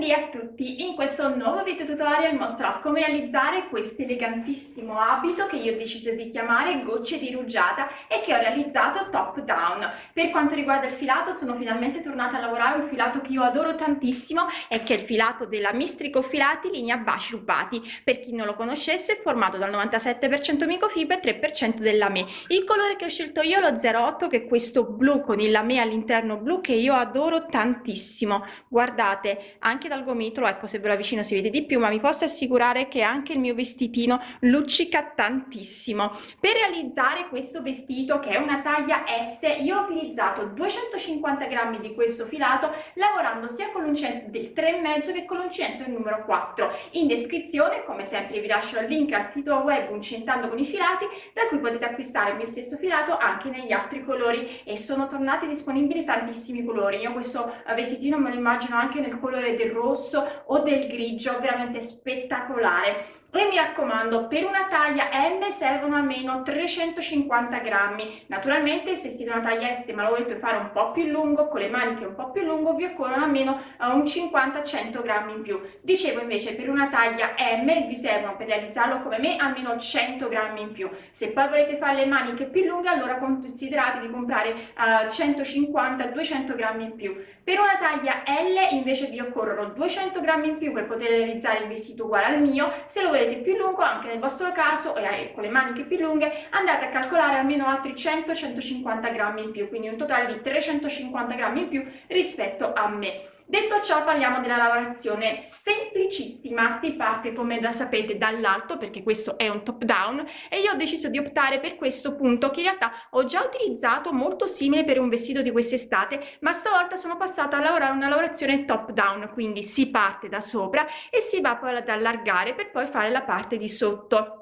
Buondì a tutti! In questo nuovo video tutorial mostrerò come realizzare questo elegantissimo abito che io ho deciso di chiamare gocce di rugiada e che ho realizzato top down. Per quanto riguarda il filato sono finalmente tornata a lavorare un filato che io adoro tantissimo e che è il filato della Mistrico Filati linea baci rubati. Per chi non lo conoscesse è formato dal 97% microfibre e 3% dell'ame. Il colore che ho scelto io lo 08 che è questo blu con il lame all'interno blu che io adoro tantissimo. Guardate anche dal gomitolo ecco se ve lo avvicino si vede di più ma vi posso assicurare che anche il mio vestitino luccica tantissimo. Per realizzare questo vestito che è una taglia S io ho utilizzato 250 grammi di questo filato lavorando sia con l'uncinetto del 3,5 che con l'uncinetto del numero 4 in descrizione come sempre vi lascio il link al sito web uncentando con i filati da cui potete acquistare il mio stesso filato anche negli altri colori e sono tornati disponibili tantissimi colori. Io questo vestitino me lo immagino anche nel colore del rosso o del grigio veramente spettacolare. E mi raccomando per una taglia M servono almeno 350 grammi. Naturalmente se siete una taglia S ma lo volete fare un po' più lungo con le maniche un po' più lungo vi occorrono almeno uh, un 50-100 grammi in più. Dicevo invece per una taglia M vi servono per realizzarlo come me almeno 100 grammi in più. Se poi volete fare le maniche più lunghe allora considerate di comprare uh, 150-200 grammi in più per una taglia L invece vi occorrono 200 grammi in più per poter realizzare il vestito uguale al mio. Se lo volete più lungo anche nel vostro caso e con le maniche più lunghe andate a calcolare almeno altri 100-150 grammi in più quindi un totale di 350 grammi in più rispetto a me Detto ciò parliamo della lavorazione semplicissima, si parte come da sapete dall'alto perché questo è un top down e io ho deciso di optare per questo punto che in realtà ho già utilizzato molto simile per un vestito di quest'estate ma stavolta sono passata a lavorare una lavorazione top down quindi si parte da sopra e si va poi ad allargare per poi fare la parte di sotto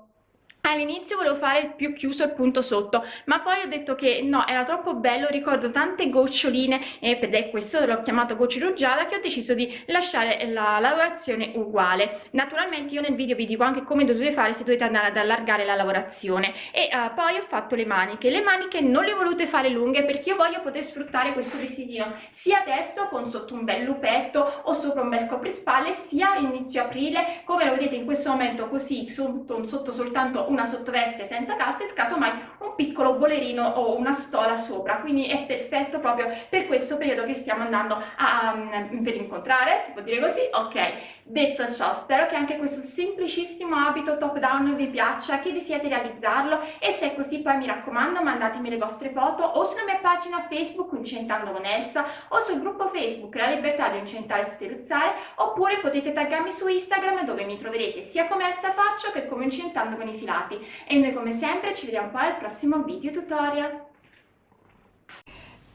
all'inizio volevo fare più chiuso il punto sotto ma poi ho detto che no era troppo bello ricordo tante goccioline e per questo l'ho chiamato goccia rugiada che ho deciso di lasciare la lavorazione uguale. Naturalmente io nel video vi dico anche come dovete fare se dovete andare ad allargare la lavorazione. E uh, poi ho fatto le maniche le maniche non le ho volute fare lunghe perché io voglio poter sfruttare questo vestitino sia adesso con sotto un bel lupetto o sopra un bel coprispalle sia inizio aprile come lo vedete in questo momento così sotto, sotto soltanto una sottoveste senza calze casomai un piccolo bolerino o una stola sopra. Quindi è perfetto proprio per questo periodo che stiamo andando a, um, per incontrare si può dire così. Ok detto ciò spero che anche questo semplicissimo abito top down vi piaccia che vi siate realizzarlo. E se è così poi mi raccomando mandatemi le vostre foto o sulla mia pagina facebook incentando con Elsa o sul gruppo facebook la libertà di incentare e speruzzare oppure potete taggarmi su instagram dove mi troverete. Sia come Elsa faccio che come incentando con i filati risultati e noi come sempre ci vediamo poi al prossimo video tutorial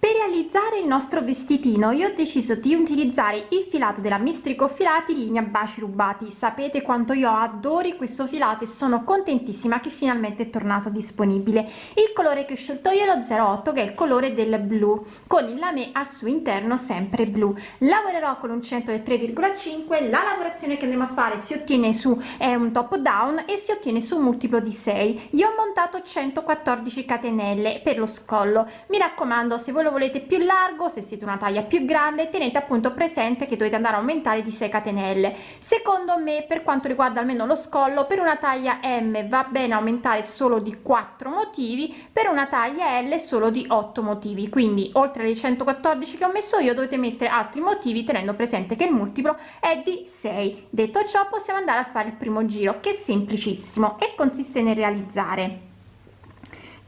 per realizzare il nostro vestitino io ho deciso di utilizzare il filato della mistrico filati linea baci rubati. Sapete quanto io adori questo filato e sono contentissima che finalmente è tornato disponibile. Il colore che ho scelto io è lo 08 che è il colore del blu con il lame al suo interno sempre blu. Lavorerò con un centro del 3,5 la lavorazione che andiamo a fare si ottiene su è un top down e si ottiene su un multiplo di 6 io ho montato 114 catenelle per lo scollo. Mi raccomando se voi lo volete più largo se siete una taglia più grande tenete appunto presente che dovete andare a aumentare di 6 catenelle. Secondo me per quanto riguarda almeno lo scollo per una taglia m va bene aumentare solo di 4 motivi per una taglia l solo di 8 motivi. Quindi oltre alle 114 che ho messo io dovete mettere altri motivi tenendo presente che il multiplo è di 6 detto ciò possiamo andare a fare il primo giro che è semplicissimo e consiste nel realizzare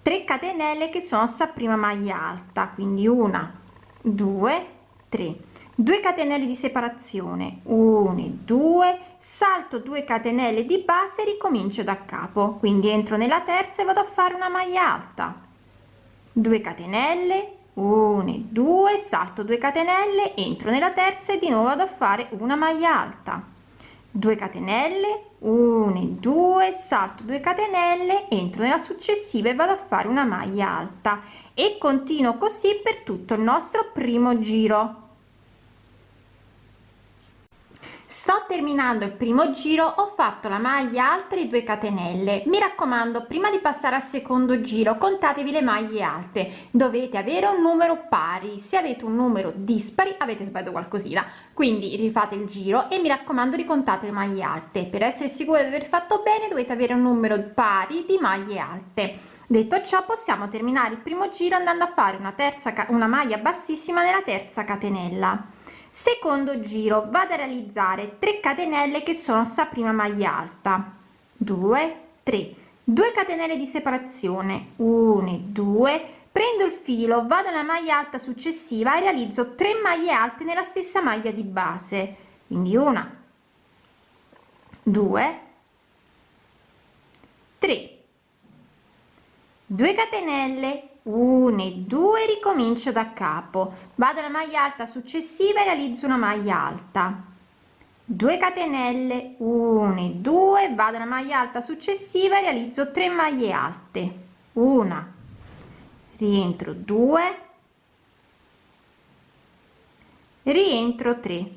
3 catenelle che sono sta prima maglia alta quindi una due tre. 2 catenelle di separazione 1 2 salto 2 catenelle di base ricomincio da capo. Quindi entro nella terza e vado a fare una maglia alta. 2 catenelle 1 2 salto 2 catenelle entro nella terza e di nuovo vado a fare una maglia alta 2 catenelle 1 2 salto 2 catenelle entro nella successiva e vado a fare una maglia alta. E continuo così per tutto il nostro primo giro sto terminando il primo giro ho fatto la maglia alta e 2 catenelle. Mi raccomando prima di passare al secondo giro contatevi le maglie alte. Dovete avere un numero pari. Se avete un numero dispari avete sbagliato qualcosina. Quindi rifate il giro e mi raccomando ricontate le maglie alte. Per essere sicuri di aver fatto bene dovete avere un numero pari di maglie alte. Detto ciò possiamo terminare il primo giro andando a fare una terza una maglia bassissima nella terza catenella secondo giro vado a realizzare 3 catenelle che sono sta prima maglia alta. 2 3 2 catenelle di separazione. 1 2 prendo il filo vado alla maglia alta successiva e realizzo 3 maglie alte nella stessa maglia di base. Quindi una. 2 3 2 catenelle 1 e 2 ricomincio da capo. Vado alla maglia alta successiva e realizzo una maglia alta. 2 catenelle 1 e 2 vado alla maglia alta successiva e realizzo 3 maglie alte. Una. Rientro 2 rientro 3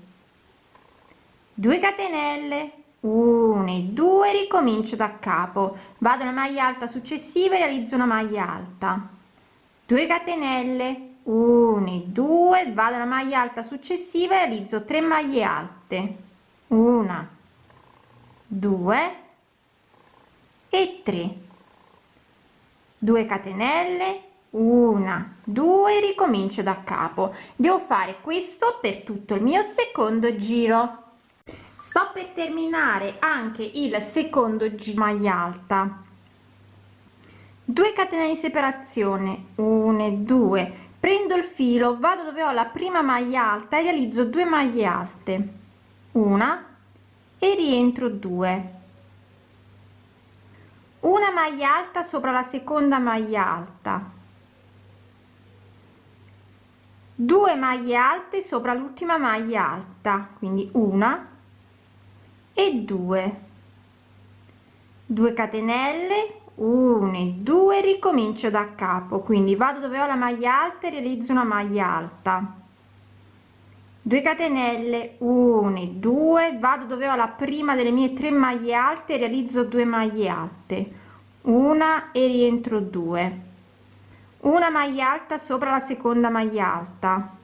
2 catenelle 1 e 2 ricomincio da capo. Vado alla maglia alta successiva e realizzo una maglia alta 2 catenelle 1 2 vado alla maglia alta successiva e realizzo 3 maglie alte. 1 2 e 3 2 catenelle 1 2 ricomincio da capo. Devo fare questo per tutto il mio secondo giro. Sto per terminare anche il secondo giro maglia alta 2 catenelle di separazione. 1 e 2 prendo il filo vado dove ho la prima maglia alta e realizzo 2 maglie alte. Una e rientro 2 una maglia alta sopra la seconda maglia alta. 2 maglie alte sopra l'ultima maglia alta. Quindi una e 2 2 catenelle 1 e 2 ricomincio da capo. Quindi vado dove ho la maglia alta e realizzo una maglia alta. 2 catenelle. 1 e 2 vado dove ho la prima delle mie tre maglie alte e realizzo 2 maglie alte. Una e rientro 2 una maglia alta sopra la seconda maglia alta.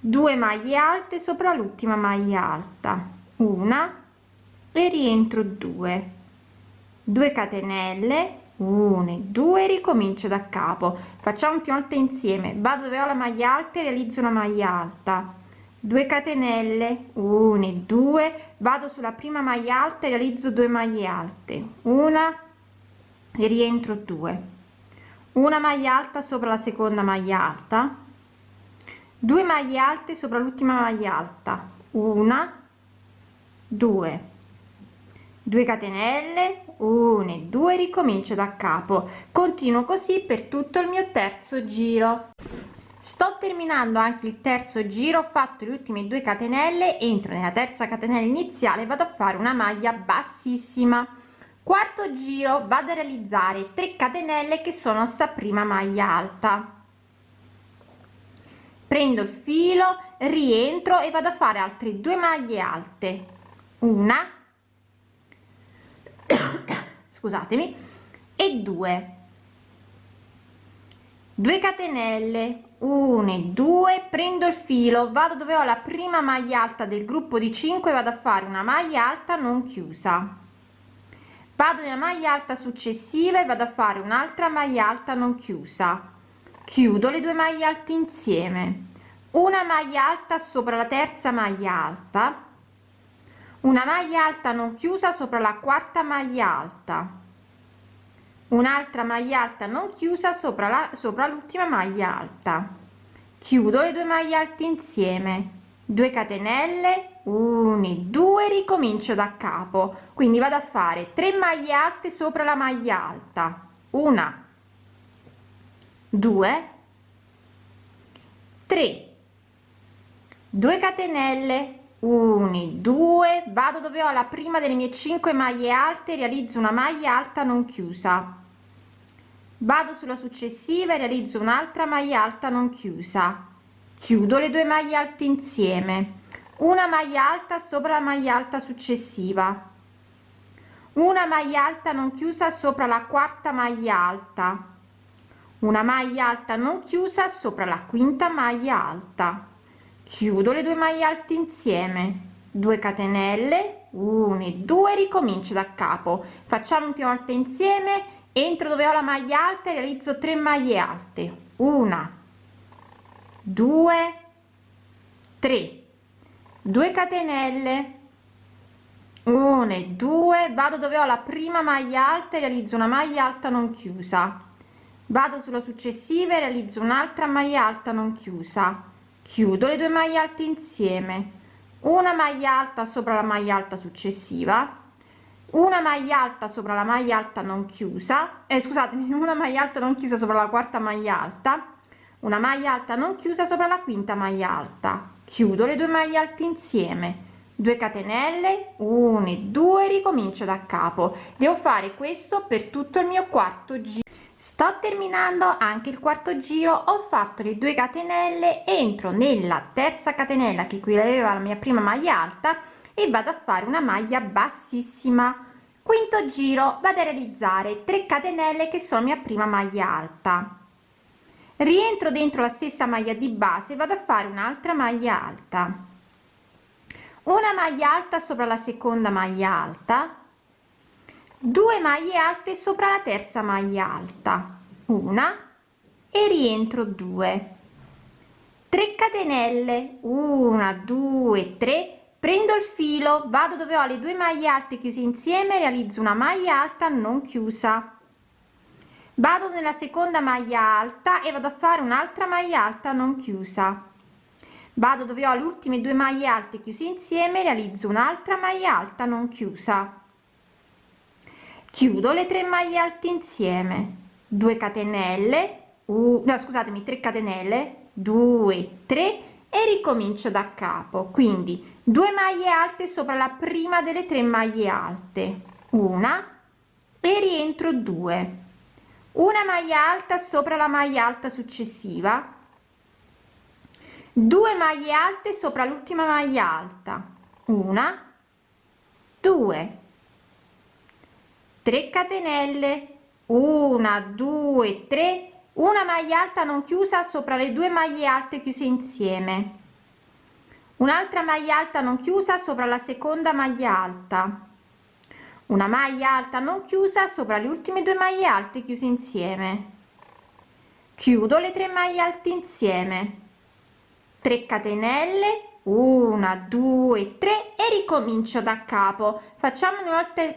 2 maglie alte sopra l'ultima maglia alta. Una e rientro 2 2 catenelle 1 2 ricomincio da capo. Facciamo più alte insieme. Vado dove ho la maglia alta e realizzo una maglia alta. 2 catenelle 1 2 vado sulla prima maglia alta e realizzo 2 maglie alte. Una e rientro 2 una maglia alta sopra la seconda maglia alta. 2 maglie alte sopra l'ultima maglia alta. Una 2 2 catenelle 1 e 2 ricomincio da capo. Continuo così per tutto il mio terzo giro. Sto terminando anche il terzo giro ho fatto le ultime 2 catenelle entro nella terza catenella iniziale vado a fare una maglia bassissima. Quarto giro vado a realizzare 3 catenelle che sono sta prima maglia alta. Prendo il filo rientro e vado a fare altre due maglie alte. Una scusatemi. E 2 2 catenelle. 1 e 2 prendo il filo. Vado dove ho la prima maglia alta del gruppo di 5 vado a fare una maglia alta non chiusa. Vado nella maglia alta successiva e vado a fare un'altra maglia alta non chiusa. Chiudo le due maglie alte insieme. Una maglia alta sopra la terza maglia alta una maglia alta non chiusa sopra la quarta maglia alta. Un'altra maglia alta non chiusa sopra la sopra l'ultima maglia alta. Chiudo le due maglie alte insieme. 2 catenelle 1 2 ricomincio da capo. Quindi vado a fare 3 maglie alte sopra la maglia alta. Una. 2 3 2 catenelle 1 2 vado dove ho la prima delle mie 5 maglie alte realizzo una maglia alta non chiusa. Vado sulla successiva e realizzo un'altra maglia alta non chiusa. Chiudo le due maglie alte insieme. Una maglia alta sopra la maglia alta successiva. Una maglia alta non chiusa sopra la quarta maglia alta. Una maglia alta non chiusa sopra la quinta maglia alta chiudo le due maglie alte insieme. 2 catenelle 1 e 2 ricomincio da capo. Facciamo un'ultima volta insieme. Entro dove ho la maglia alta realizzo 3 maglie alte. Una 2 3 2 catenelle. 1 e 2 vado dove ho la prima maglia alta e realizzo una maglia alta non chiusa. Vado sulla successiva e realizzo un'altra maglia alta non chiusa chiudo le due maglie alte insieme. Una maglia alta sopra la maglia alta successiva. Una maglia alta sopra la maglia alta non chiusa. Eh, scusatemi una maglia alta non chiusa sopra la quarta maglia alta. Una maglia alta non chiusa sopra la quinta maglia alta. Chiudo le due maglie alte insieme. 2 catenelle 1 e 2 ricomincio da capo. Devo fare questo per tutto il mio quarto giro sto terminando anche il quarto giro ho fatto le 2 catenelle entro nella terza catenella che qui aveva la mia prima maglia alta e vado a fare una maglia bassissima. Quinto giro vado a realizzare 3 catenelle che sono mia prima maglia alta. Rientro dentro la stessa maglia di base vado a fare un'altra maglia alta. Una maglia alta sopra la seconda maglia alta 2 maglie alte sopra la terza maglia alta. Una e rientro 2 3 catenelle. 1 2 3 prendo il filo vado dove ho le due maglie alte chiuse insieme realizzo una maglia alta non chiusa. Vado nella seconda maglia alta e vado a fare un'altra maglia alta non chiusa. Vado dove ho le ultime due maglie alte chiuse insieme realizzo un'altra maglia alta non chiusa chiudo le tre maglie alte insieme. 2 catenelle uh, no scusatemi 3 catenelle 2 3 e ricomincio da capo. Quindi 2 maglie alte sopra la prima delle tre maglie alte. Una e rientro 2 una maglia alta sopra la maglia alta successiva. 2 maglie alte sopra l'ultima maglia alta. Una 2 3 catenelle. 1 2 3 una maglia alta non chiusa sopra le due maglie alte chiuse insieme. Un'altra maglia alta non chiusa sopra la seconda maglia alta. Una maglia alta non chiusa sopra le ultime due maglie alte chiuse insieme. Chiudo le tre maglie alte insieme. 3 catenelle 1 2 3 e ricomincio da capo. Facciamo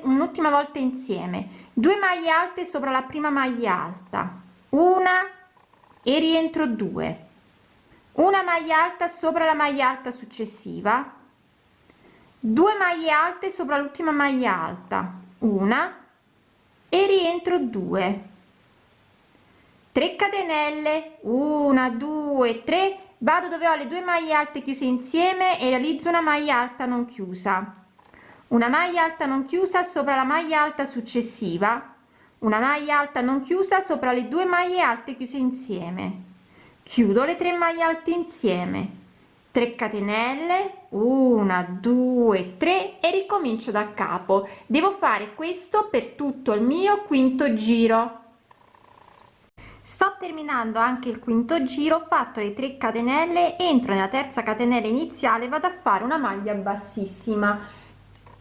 un'ultima volta insieme. 2 maglie alte sopra la prima maglia alta. Una e rientro 2 una maglia alta sopra la maglia alta successiva. 2 maglie alte sopra l'ultima maglia alta. Una e rientro 2 3 catenelle. 1 2 3 vado dove ho le due maglie alte chiuse insieme e realizzo una maglia alta non chiusa. Una maglia alta non chiusa sopra la maglia alta successiva. Una maglia alta non chiusa sopra le due maglie alte chiuse insieme. Chiudo le tre maglie alte insieme. 3 catenelle 1 2 3 e ricomincio da capo. Devo fare questo per tutto il mio quinto giro sto terminando anche il quinto giro ho fatto le 3 catenelle entro nella terza catenella iniziale vado a fare una maglia bassissima.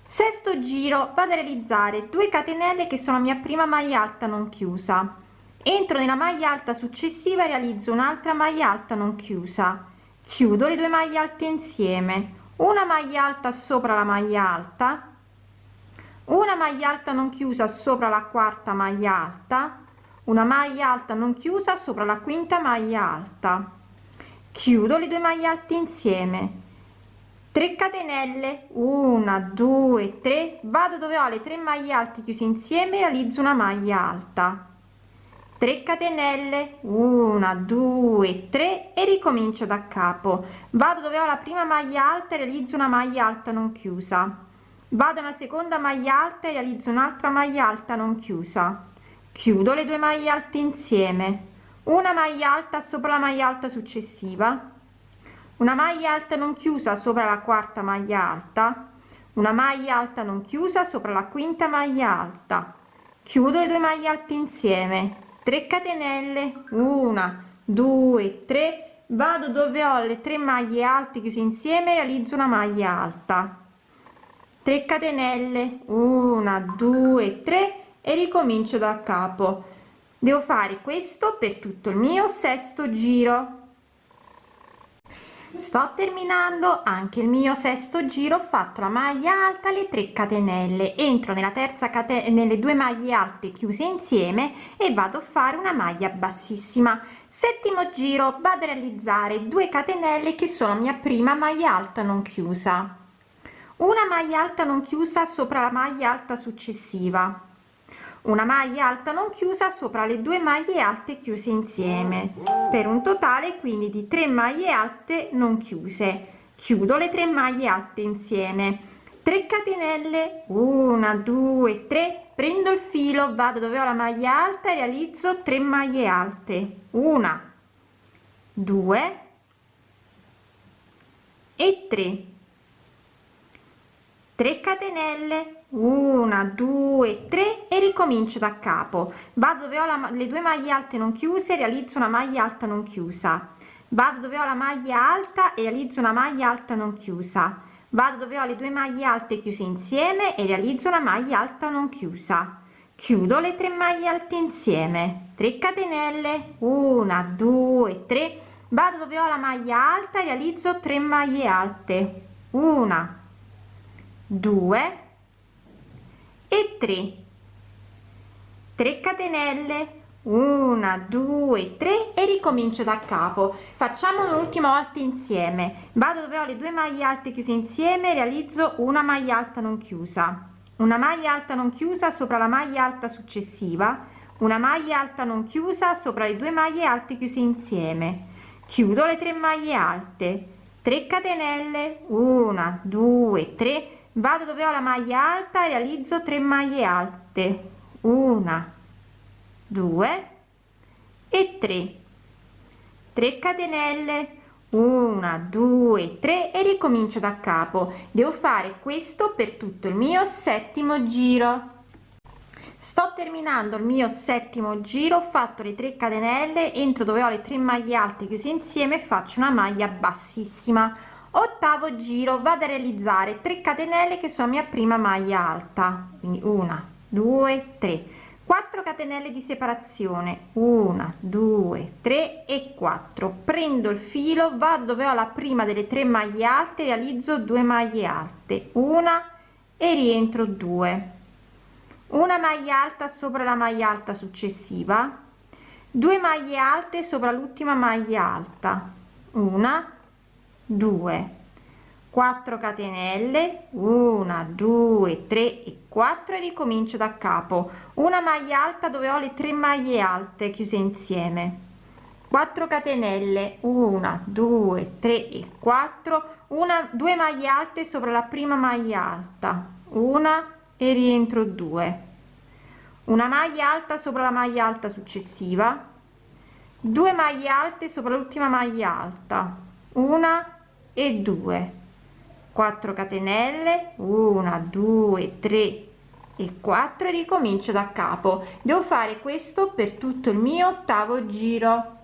Sesto giro vado a realizzare 2 catenelle che sono mia prima maglia alta non chiusa. Entro nella maglia alta successiva realizzo un'altra maglia alta non chiusa. Chiudo le due maglie alte insieme. Una maglia alta sopra la maglia alta. Una maglia alta non chiusa sopra la quarta maglia alta una maglia alta non chiusa sopra la quinta maglia alta. Chiudo le due maglie alte insieme. 3 catenelle. 1 2 3 vado dove ho le tre maglie alte chiuse insieme realizzo una maglia alta. 3 catenelle. 1 2 3 e ricomincio da capo. Vado dove ho la prima maglia alta e realizzo una maglia alta non chiusa. Vado una seconda maglia alta e realizzo un'altra maglia alta non chiusa chiudo le due maglie alte insieme. Una maglia alta sopra la maglia alta successiva. Una maglia alta non chiusa sopra la quarta maglia alta. Una maglia alta non chiusa sopra la quinta maglia alta. Chiudo le due maglie alte insieme. 3 catenelle. Una due tre. Vado dove ho le tre maglie alte chiuse insieme realizzo una maglia alta. 3 catenelle. Una due tre e ricomincio da capo. Devo fare questo per tutto il mio sesto giro. Sto terminando anche il mio sesto giro ho fatto la maglia alta le 3 catenelle. Entro nella terza catena nelle due maglie alte chiuse insieme e vado a fare una maglia bassissima. Settimo giro vado a realizzare 2 catenelle che sono mia prima maglia alta non chiusa. Una maglia alta non chiusa sopra la maglia alta successiva una maglia alta non chiusa sopra le due maglie alte chiuse insieme. Per un totale quindi di 3 maglie alte non chiuse. Chiudo le tre maglie alte insieme. 3 catenelle. 1 2 3 prendo il filo vado dove ho la maglia alta e realizzo 3 maglie alte. Una 2 e 3 3 catenelle 1 2 3 e ricomincio da capo. Vado dove ho la, le due maglie alte non chiuse realizzo una maglia alta non chiusa. Vado dove ho la maglia alta e realizzo una maglia alta non chiusa. Vado dove ho le due maglie alte chiuse insieme e realizzo una maglia alta non chiusa. Chiudo le tre maglie alte insieme. 3 catenelle. 1 2 3 vado dove ho la maglia alta e realizzo 3 maglie alte. 1 2 e 3 3 catenelle. 1 2 3 e ricomincio da capo. Facciamo un'ultima volta insieme. Vado dove ho le due maglie alte chiuse insieme realizzo una maglia alta non chiusa. Una maglia alta non chiusa sopra la maglia alta successiva. Una maglia alta non chiusa sopra le due maglie alte chiuse insieme. Chiudo le tre maglie alte. 3 catenelle. 1 2 3 vado dove ho la maglia alta realizzo 3 maglie alte. Una 2 e 3 3 catenelle. 1 2 3 e ricomincio da capo. Devo fare questo per tutto il mio settimo giro. Sto terminando il mio settimo giro ho fatto le 3 catenelle entro dove ho le 3 maglie alte chiuse insieme faccio una maglia bassissima ottavo giro vado a realizzare 3 catenelle che sono mia prima maglia alta. Quindi una due tre. 4 catenelle di separazione. 1 2 3 e 4 prendo il filo vado dove ho la prima delle tre maglie alte realizzo 2 maglie alte. Una e rientro 2 una maglia alta sopra la maglia alta successiva. 2 maglie alte sopra l'ultima maglia alta. Una 2 4 catenelle 1 2 3 e 4 e ricomincio da capo. Una maglia alta dove ho le tre maglie alte chiuse insieme. 4 catenelle 1 2 3 e 4 una due maglie alte sopra la prima maglia alta. Una e rientro 2 una maglia alta sopra la maglia alta successiva. 2 maglie alte sopra l'ultima maglia alta. Una e 2 4 catenelle 1 2 3 e 4 e ricomincio da capo. Devo fare questo per tutto il mio ottavo giro.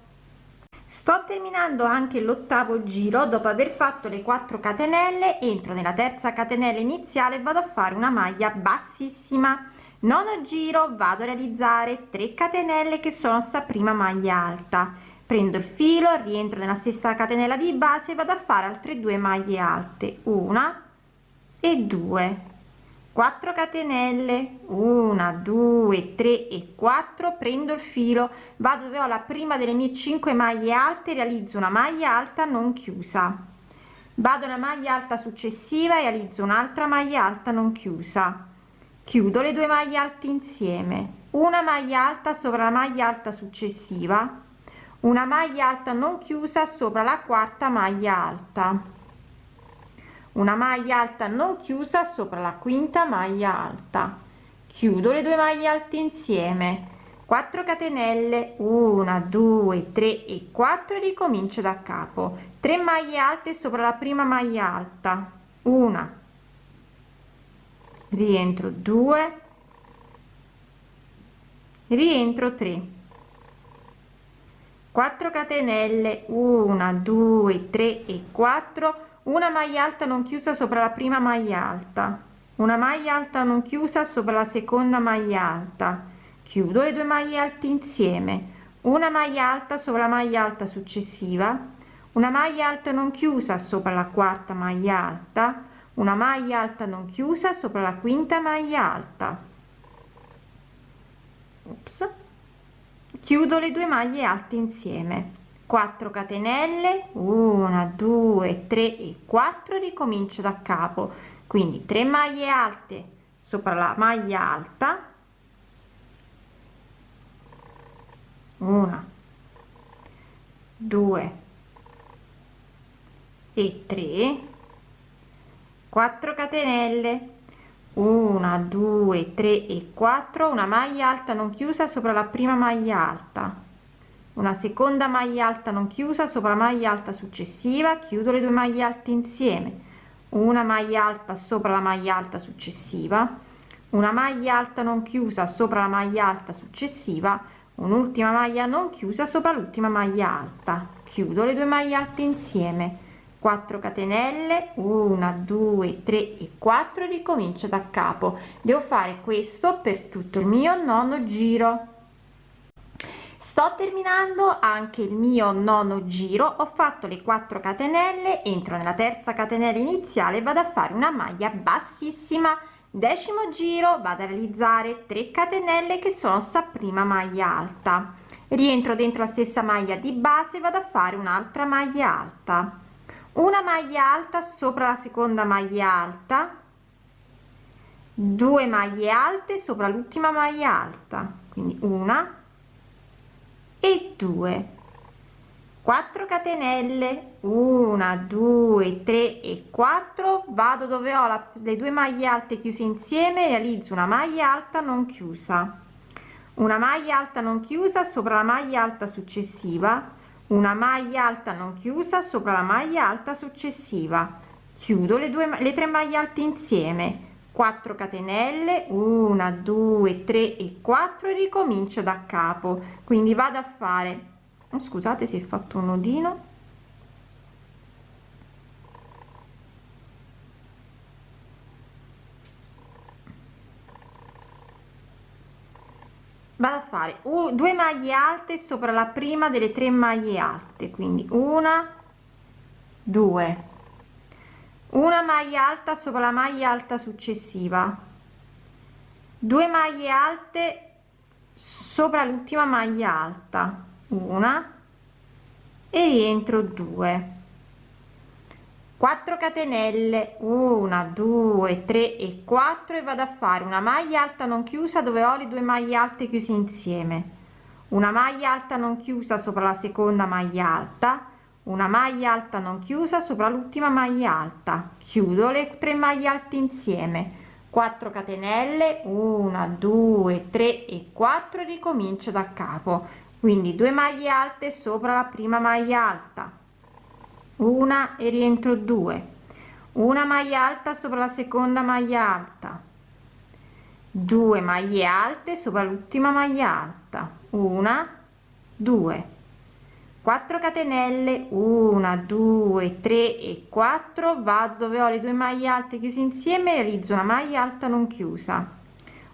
Sto terminando anche l'ottavo giro. Dopo aver fatto le 4 catenelle entro nella terza catenella iniziale vado a fare una maglia bassissima. Nono giro vado a realizzare 3 catenelle che sono sta prima maglia alta prendo il filo rientro nella stessa catenella di base vado a fare altre due maglie alte. Una e due. 4 catenelle. 1 2 3 e 4 prendo il filo vado dove ho la prima delle mie 5 maglie alte realizzo una maglia alta non chiusa. Vado alla maglia alta successiva e realizzo un'altra maglia alta non chiusa. Chiudo le due maglie alte insieme. Una maglia alta sopra la maglia alta successiva una maglia alta non chiusa sopra la quarta maglia alta. Una maglia alta non chiusa sopra la quinta maglia alta. Chiudo le due maglie alte insieme. 4 catenelle 1 2 3 e 4 ricomincio da capo. 3 maglie alte sopra la prima maglia alta. Una. Rientro 2 rientro 3 4 catenelle 1 2 3 e 4 una maglia alta non chiusa sopra la prima maglia alta. Una maglia alta non chiusa sopra la seconda maglia alta. Chiudo le due maglie alte insieme. Una maglia alta sopra la maglia alta successiva. Una maglia alta non chiusa sopra la quarta maglia alta. Una maglia alta non chiusa sopra la quinta maglia alta. Ops. Chiudo le due maglie alte insieme. 4 catenelle 1 2 3 e 4 ricomincio da capo. Quindi 3 maglie alte sopra la maglia alta. Una 2 e 3 4 catenelle 1 2 3 e 4 una maglia alta non chiusa sopra la prima maglia alta. Una seconda maglia alta non chiusa sopra la maglia alta successiva. Chiudo le due maglie alte insieme. Una maglia alta sopra la maglia alta successiva. Una maglia alta non chiusa sopra la maglia alta successiva. Un'ultima maglia non chiusa sopra l'ultima maglia alta. Chiudo le due maglie alte insieme 4 catenelle 1 2 3 e 4 ricomincio da capo. Devo fare questo per tutto il mio nono giro. Sto terminando anche il mio nono giro ho fatto le 4 catenelle entro nella terza catenella iniziale vado a fare una maglia bassissima. Decimo giro vado a realizzare 3 catenelle che sono sta prima maglia alta. Rientro dentro la stessa maglia di base vado a fare un'altra maglia alta una maglia alta sopra la seconda maglia alta. 2 maglie alte sopra l'ultima maglia alta. Quindi una e 2 4 catenelle. 1 2 3 e 4 vado dove ho la, le due maglie alte chiuse insieme. Realizzo una maglia alta non chiusa. Una maglia alta non chiusa sopra la maglia alta successiva una maglia alta non chiusa sopra la maglia alta successiva. Chiudo le due le tre maglie alte insieme. 4 catenelle 1 2 3 e 4 e ricomincio da capo. Quindi vado a fare scusate si è fatto un nodino vado a fare un, due maglie alte sopra la prima delle tre maglie alte quindi una due. Una maglia alta sopra la maglia alta successiva. Due maglie alte sopra l'ultima maglia alta una e rientro 2 4 catenelle. 1 2 3 e 4 e vado a fare una maglia alta non chiusa dove ho le due maglie alte chiuse insieme. Una maglia alta non chiusa sopra la seconda maglia alta. Una maglia alta non chiusa sopra l'ultima maglia alta. Chiudo le tre maglie alte insieme. 4 catenelle. 1 2 3 e 4 ricomincio da capo. Quindi 2 maglie alte sopra la prima maglia alta una e rientro 2 una maglia alta sopra la seconda maglia alta. 2 maglie alte sopra l'ultima maglia alta. Una 2 4 catenelle. 1 2 3 e 4 vado dove ho le due maglie alte chiuse insieme realizzo una maglia alta non chiusa.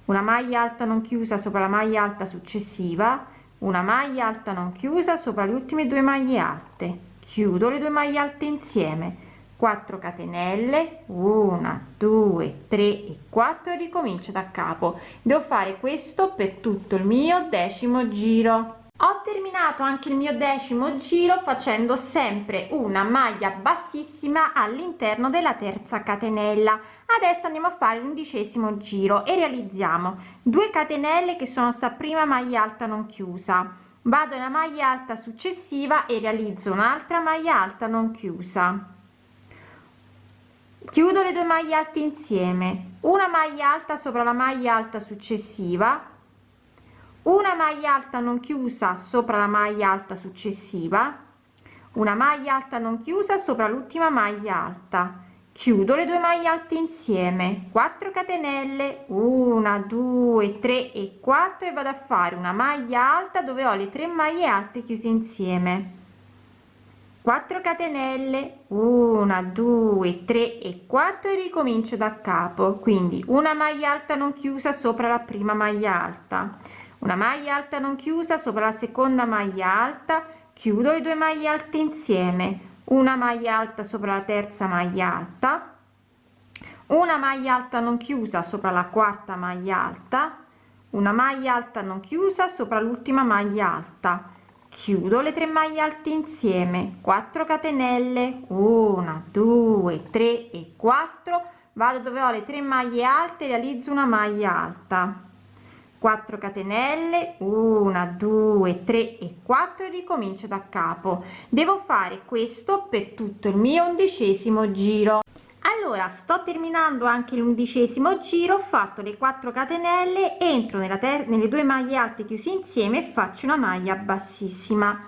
Una maglia alta non chiusa sopra la maglia alta successiva. Una maglia alta non chiusa sopra le ultime due maglie alte chiudo le due maglie alte insieme. 4 catenelle 1 2 3 e 4 e ricomincio da capo. Devo fare questo per tutto il mio decimo giro. Ho terminato anche il mio decimo giro facendo sempre una maglia bassissima all'interno della terza catenella. Adesso andiamo a fare l'undicesimo giro e realizziamo 2 catenelle che sono sta prima maglia alta non chiusa vado nella maglia alta successiva e realizzo un'altra maglia alta non chiusa. Chiudo le due maglie alte insieme. Una maglia alta sopra la maglia alta successiva. Una maglia alta non chiusa sopra la maglia alta successiva. Una maglia alta non chiusa sopra l'ultima maglia alta chiudo le due maglie alte insieme. 4 catenelle. 1 2 3 e 4 e vado a fare una maglia alta dove ho le tre maglie alte chiuse insieme. 4 catenelle. 1 2 3 e 4 e ricomincio da capo. Quindi una maglia alta non chiusa sopra la prima maglia alta. Una maglia alta non chiusa sopra la seconda maglia alta. Chiudo le due maglie alte insieme una maglia alta sopra la terza maglia alta. Una maglia alta non chiusa sopra la quarta maglia alta. Una maglia alta non chiusa sopra l'ultima maglia alta. Chiudo le tre maglie alte insieme. 4 catenelle. 1 2 3 e 4 vado dove ho le tre maglie alte realizzo una maglia alta 4 catenelle 1 2 3 e 4 ricomincio da capo. Devo fare questo per tutto il mio undicesimo giro. Allora sto terminando anche l'undicesimo giro ho fatto le 4 catenelle entro nella nelle due maglie alte chiuse insieme faccio una maglia bassissima.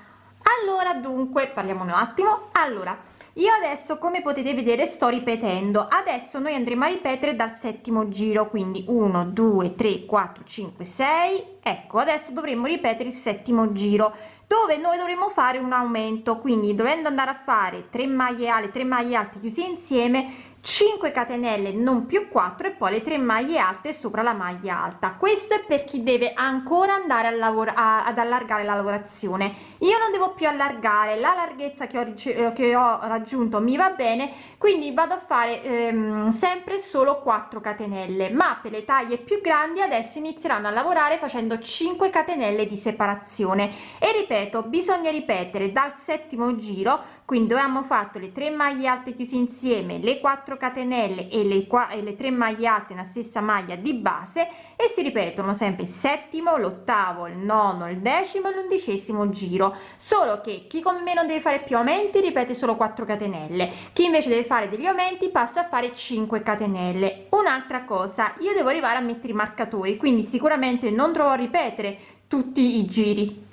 Allora dunque parliamo un attimo. Allora io adesso come potete vedere sto ripetendo. Adesso noi andremo a ripetere dal settimo giro quindi 1 2 3 4 5 6 ecco adesso dovremmo ripetere il settimo giro dove noi dovremo fare un aumento. Quindi dovendo andare a fare 3 maglie alte 3 maglie alte chiuse insieme 5 catenelle non più 4 e poi le 3 maglie alte sopra la maglia alta. Questo è per chi deve ancora andare a lavorare ad allargare la lavorazione. Io non devo più allargare la larghezza che ho, eh, che ho raggiunto mi va bene quindi vado a fare ehm, sempre solo 4 catenelle. Ma per le taglie più grandi adesso inizieranno a lavorare facendo 5 catenelle di separazione. E ripeto bisogna ripetere dal settimo giro quindi abbiamo fatto le 3 maglie alte chiuse insieme le 4 catenelle e le qua e le 3 maglie alte nella stessa maglia di base e si ripetono sempre il settimo l'ottavo il nono il decimo e l'undicesimo giro. Solo che chi come me non deve fare più aumenti ripete solo 4 catenelle. Chi invece deve fare degli aumenti passa a fare 5 catenelle. Un'altra cosa io devo arrivare a mettere i marcatori quindi sicuramente non dovrò ripetere tutti i giri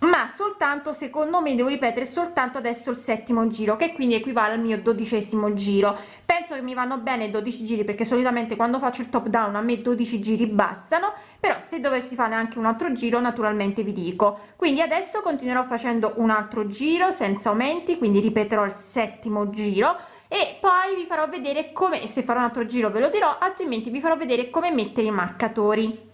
ma soltanto secondo me devo ripetere soltanto adesso il settimo giro che quindi equivale al mio dodicesimo giro. Penso che mi vanno bene 12 giri perché solitamente quando faccio il top down a me 12 giri bastano però se dovessi fare anche un altro giro naturalmente vi dico. Quindi adesso continuerò facendo un altro giro senza aumenti quindi ripeterò il settimo giro e poi vi farò vedere come se farò un altro giro ve lo dirò altrimenti vi farò vedere come mettere i marcatori.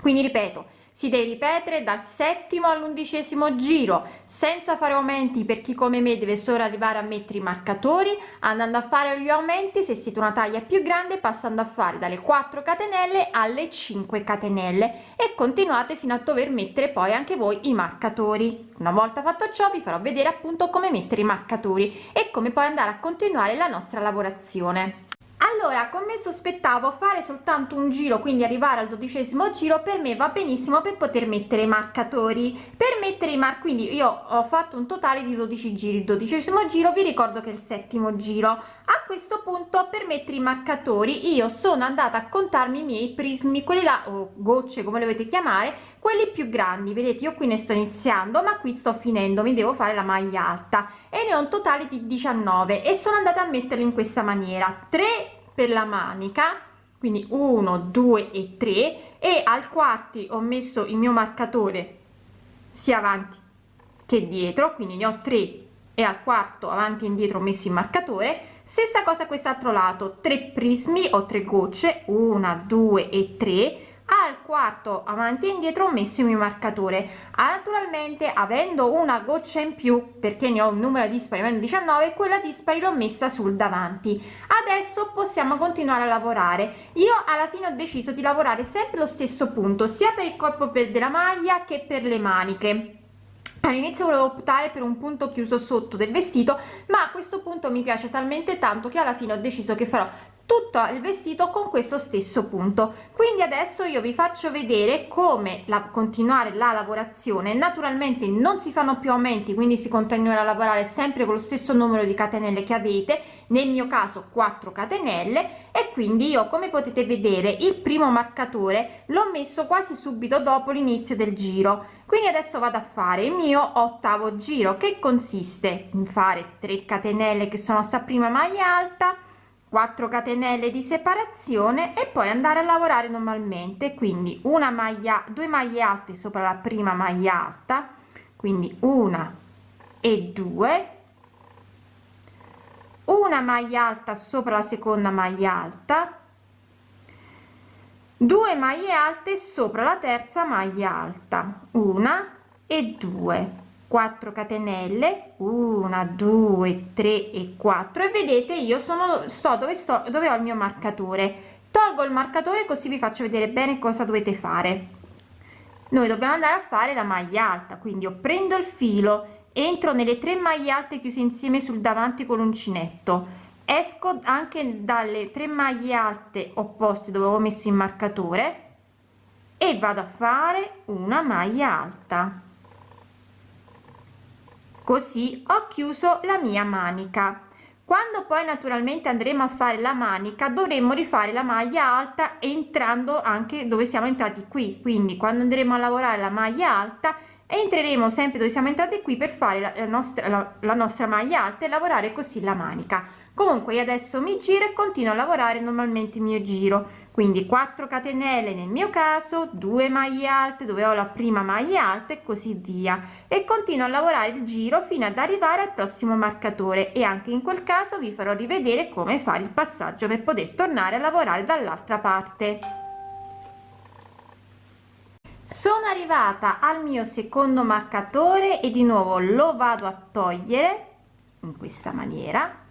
Quindi ripeto si deve ripetere dal settimo all'undicesimo giro senza fare aumenti per chi come me deve solo arrivare a mettere i marcatori andando a fare gli aumenti se siete una taglia più grande passando a fare dalle 4 catenelle alle 5 catenelle. E continuate fino a dover mettere poi anche voi i marcatori. Una volta fatto ciò vi farò vedere appunto come mettere i marcatori e come poi andare a continuare la nostra lavorazione allora come sospettavo fare soltanto un giro quindi arrivare al dodicesimo giro per me va benissimo per poter mettere i marcatori. Per mettere i mar quindi io ho fatto un totale di 12 giri. Il dodicesimo giro vi ricordo che è il settimo giro a questo punto per mettere i marcatori. Io sono andata a contarmi i miei prismi quelli là o gocce come le volete chiamare quelli più grandi. Vedete io qui ne sto iniziando ma qui sto finendo mi devo fare la maglia alta. E ne ho un totale di 19 e sono andata a metterli in questa maniera. 3 per la manica quindi 1 2 e 3 e al quarti ho messo il mio marcatore sia avanti che dietro quindi ne ho 3 e al quarto avanti e indietro messo il marcatore stessa cosa quest'altro lato 3 prismi o 3 gocce 1 2 e 3 al quarto avanti e indietro ho messo il mio marcatore. Naturalmente avendo una goccia in più perché ne ho un numero dispari meno 19 quella dispari l'ho messa sul davanti. Adesso possiamo continuare a lavorare. Io alla fine ho deciso di lavorare sempre lo stesso punto sia per il corpo per della maglia che per le maniche all'inizio volevo optare per un punto chiuso sotto del vestito ma a questo punto mi piace talmente tanto che alla fine ho deciso che farò tutto il vestito con questo stesso punto. Quindi adesso io vi faccio vedere come la continuare la lavorazione. Naturalmente non si fanno più aumenti quindi si continuerà a lavorare sempre con lo stesso numero di catenelle che avete nel mio caso 4 catenelle. E quindi io come potete vedere il primo marcatore l'ho messo quasi subito dopo l'inizio del giro. Quindi adesso vado a fare il mio ottavo giro che consiste in fare 3 catenelle che sono sta prima maglia alta 4 catenelle di separazione e poi andare a lavorare normalmente. Quindi una maglia due maglie alte sopra la prima maglia alta quindi una e due. Una maglia alta sopra la seconda maglia alta. 2 maglie alte sopra la terza maglia alta. Una e due 4 catenelle 1 2 3 e 4 e vedete io sono sto dove sto dove ho il mio marcatore. Tolgo il marcatore così vi faccio vedere bene cosa dovete fare. Noi dobbiamo andare a fare la maglia alta quindi io prendo il filo entro nelle tre maglie alte chiuse insieme sul davanti con l'uncinetto. Esco anche dalle tre maglie alte opposte dove ho messo il marcatore e vado a fare una maglia alta così ho chiuso la mia manica. Quando poi naturalmente andremo a fare la manica dovremmo rifare la maglia alta entrando anche dove siamo entrati qui. Quindi quando andremo a lavorare la maglia alta entreremo sempre dove siamo entrati qui per fare la, nostra la, la nostra maglia alta e lavorare così la manica comunque io adesso mi giro e continuo a lavorare normalmente il mio giro. Quindi 4 catenelle nel mio caso 2 maglie alte dove ho la prima maglia alta e così via. E continuo a lavorare il giro fino ad arrivare al prossimo marcatore. E anche in quel caso vi farò rivedere come fare il passaggio per poter tornare a lavorare dall'altra parte. Sono arrivata al mio secondo marcatore e di nuovo lo vado a togliere in questa maniera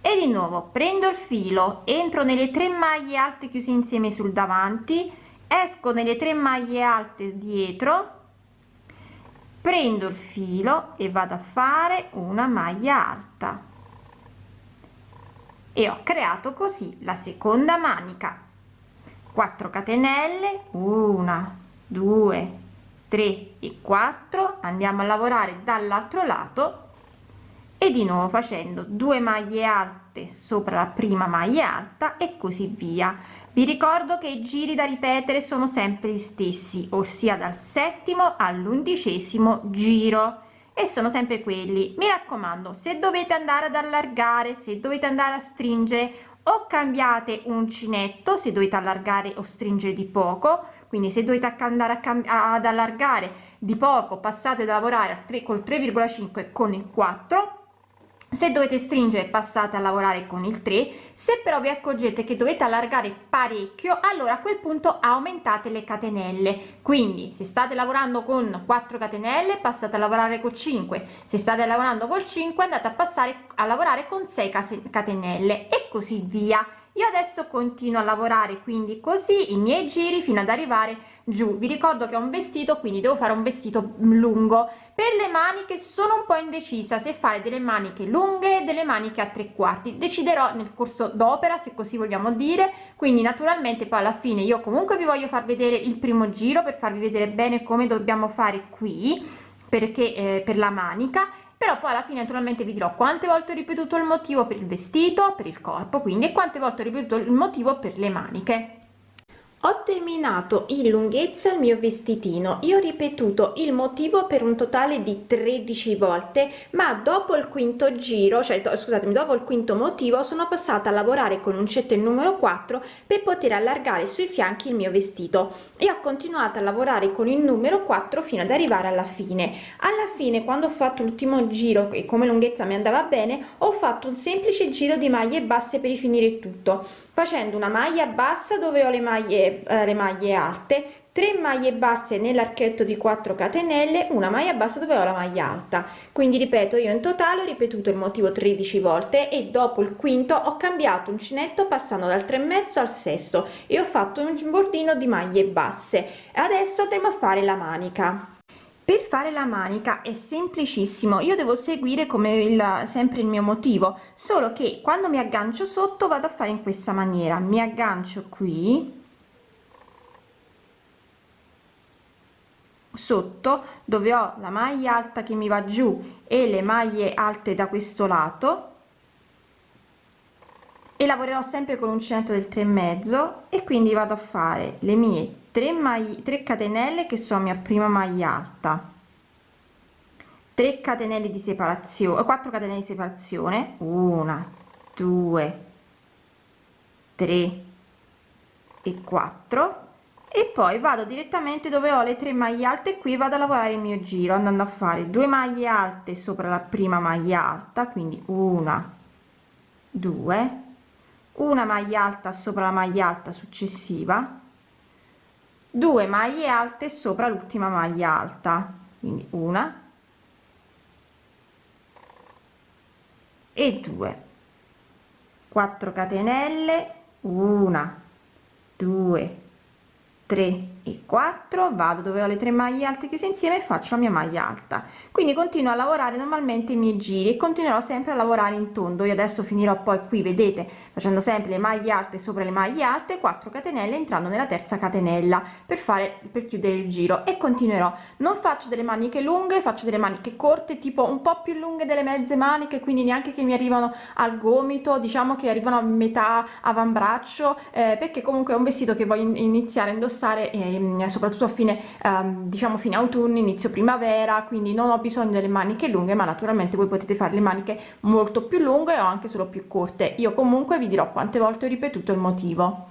e di nuovo prendo il filo entro nelle tre maglie alte chiuse insieme sul davanti esco nelle tre maglie alte dietro prendo il filo e vado a fare una maglia alta. E ho creato così la seconda manica. 4 catenelle 1 2 3 e 4 andiamo a lavorare dall'altro lato e di nuovo facendo 2 maglie alte sopra la prima maglia alta e così via. Vi ricordo che i giri da ripetere sono sempre gli stessi ossia dal settimo all'undicesimo giro. E sono sempre quelli. Mi raccomando se dovete andare ad allargare se dovete andare a stringere o cambiate uncinetto se dovete allargare o stringere di poco. Quindi se dovete andare a ad allargare di poco passate da lavorare a 3 col 3,5 con il 4 se dovete stringere passate a lavorare con il 3 se però vi accorgete che dovete allargare parecchio allora a quel punto aumentate le catenelle. Quindi se state lavorando con 4 catenelle passate a lavorare con 5 se state lavorando col 5 andate a passare a lavorare con 6 catenelle. E così via io adesso continuo a lavorare quindi così i miei giri fino ad arrivare giù. Vi ricordo che ho un vestito quindi devo fare un vestito lungo. Per le maniche sono un po indecisa se fare delle maniche lunghe delle maniche a tre quarti. Deciderò nel corso d'opera se così vogliamo dire. Quindi naturalmente poi alla fine io comunque vi voglio far vedere il primo giro per farvi vedere bene come dobbiamo fare qui perché eh, per la manica però poi alla fine naturalmente vi dirò quante volte ho ripetuto il motivo per il vestito per il corpo quindi e quante volte ho ripetuto il motivo per le maniche ho terminato in lunghezza il mio vestitino. Io ho ripetuto il motivo per un totale di 13 volte ma dopo il quinto giro cioè scusatemi dopo il quinto motivo sono passata a lavorare con uncetto il numero 4 per poter allargare sui fianchi il mio vestito. E ho continuato a lavorare con il numero 4 fino ad arrivare alla fine. Alla fine quando ho fatto l'ultimo giro e come lunghezza mi andava bene ho fatto un semplice giro di maglie basse per rifinire tutto facendo una maglia bassa dove ho le maglie eh, le maglie alte 3 maglie basse nell'archetto di 4 catenelle una maglia bassa dove ho la maglia alta. Quindi ripeto io in totale ho ripetuto il motivo 13 volte e dopo il quinto ho cambiato uncinetto passando dal 3 e mezzo al sesto e ho fatto un bordino di maglie basse. Adesso andremo a fare la manica per fare la manica è semplicissimo. Io devo seguire come il sempre il mio motivo solo che quando mi aggancio sotto vado a fare in questa maniera. Mi aggancio qui sotto dove ho la maglia alta che mi va giù e le maglie alte da questo lato e lavorerò sempre con uncinetto del 3 e mezzo e quindi vado a fare le mie 3 maglie 3 catenelle che sono mia prima maglia alta. 3 catenelle di separazione 4 catenelle di separazione. 1 2 3 e 4 e poi vado direttamente dove ho le tre maglie alte qui vado a lavorare il mio giro andando a fare due maglie alte sopra la prima maglia alta quindi una due una maglia alta sopra la maglia alta successiva due maglie alte sopra l'ultima maglia alta. Quindi una e due. 4 catenelle una due 3 e 4 vado dove ho le tre maglie alte chiuse insieme e faccio la mia maglia alta. Quindi continuo a lavorare normalmente i miei giri e continuerò sempre a lavorare in tondo. Io adesso finirò poi qui vedete facendo sempre le maglie alte sopra le maglie alte 4 catenelle entrando nella terza catenella per fare per chiudere il giro. E continuerò. Non faccio delle maniche lunghe faccio delle maniche corte tipo un po più lunghe delle mezze maniche quindi neanche che mi arrivano al gomito diciamo che arrivano a metà avambraccio eh, perché comunque è un vestito che voglio iniziare a indossare eh, Ehm, soprattutto a fine ehm, diciamo fine autunno inizio primavera quindi non ho bisogno delle maniche lunghe ma naturalmente voi potete fare le maniche molto più lunghe o anche solo più corte. Io comunque vi dirò quante volte ho ripetuto il motivo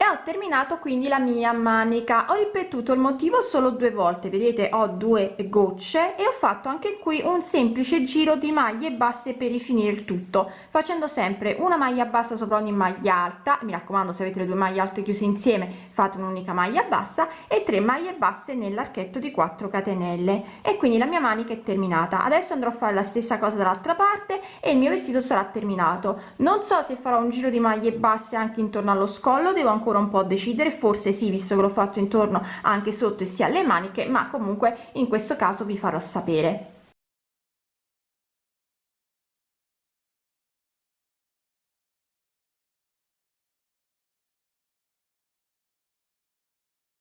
e ho terminato quindi la mia manica. Ho ripetuto il motivo solo due volte vedete ho due gocce e ho fatto anche qui un semplice giro di maglie basse per rifinire il tutto facendo sempre una maglia bassa sopra ogni maglia alta. Mi raccomando se avete le due maglie alte chiuse insieme fate un'unica maglia bassa e tre maglie basse nell'archetto di 4 catenelle. E quindi la mia manica è terminata. Adesso andrò a fare la stessa cosa dall'altra parte e il mio vestito sarà terminato. Non so se farò un giro di maglie basse anche intorno allo scollo devo ancora ancora un po' decidere. Forse sì visto che l'ho fatto intorno anche sotto e sia alle maniche ma comunque in questo caso vi farò sapere